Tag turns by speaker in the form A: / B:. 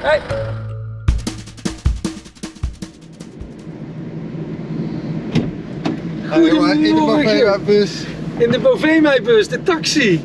A: Hey.
B: Goedemorgen, in de
A: Bovema
B: bus!
A: In de Bovema-bus, de taxi.